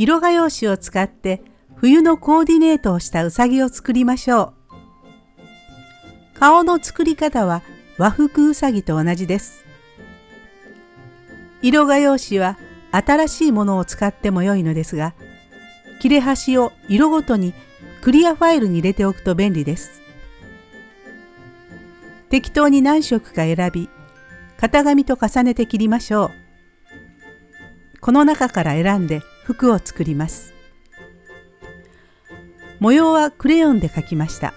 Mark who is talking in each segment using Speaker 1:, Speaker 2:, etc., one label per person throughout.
Speaker 1: 色画用紙を使って冬のコーディネートをしたうさぎを作りましょう。顔の作り方は和服うさぎと同じです。色画用紙は新しいものを使っても良いのですが、切れ端を色ごとにクリアファイルに入れておくと便利です。適当に何色か選び、型紙と重ねて切りましょう。この中から選んで服を作ります。模様はクレヨンで描きました。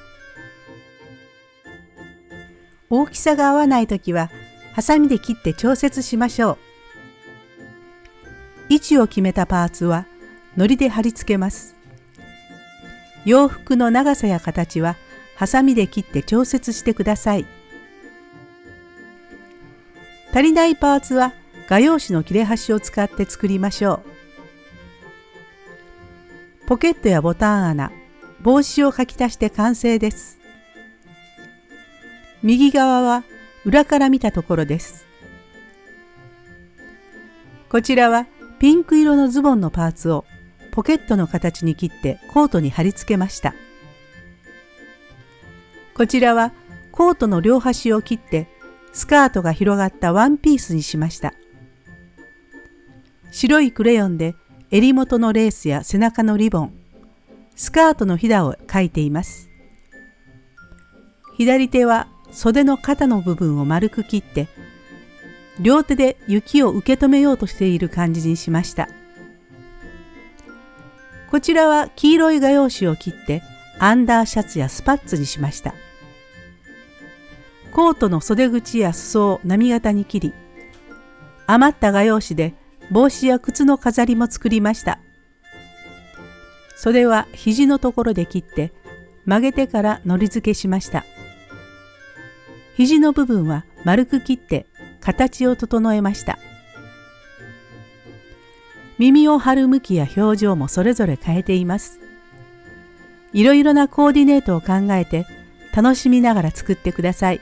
Speaker 1: 大きさが合わないときは、ハサミで切って調節しましょう。位置を決めたパーツは、糊で貼り付けます。洋服の長さや形は、ハサミで切って調節してください。足りないパーツは、画用紙の切れ端を使って作りましょう。ポケットやボタン穴、帽子を書き足して完成です。右側は裏から見たところです。こちらはピンク色のズボンのパーツをポケットの形に切ってコートに貼り付けました。こちらはコートの両端を切ってスカートが広がったワンピースにしました。白いクレヨンで襟元のレースや背中のリボン、スカートのひだを描いています。左手は袖の肩の部分を丸く切って両手で雪を受け止めようとしている感じにしました。こちらは黄色い画用紙を切ってアンダーシャツやスパッツにしました。コートの袖口や裾を波型に切り余った画用紙で帽子や靴の飾りも作りました。袖は肘のところで切って曲げてからのり付けしました。肘の部分は丸く切って形を整えました。耳を張る向きや表情もそれぞれ変えています。いろいろなコーディネートを考えて楽しみながら作ってください。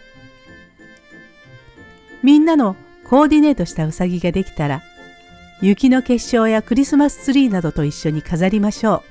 Speaker 1: みんなのコーディネートしたうさぎができたら雪の結晶やクリスマスツリーなどと一緒に飾りましょう。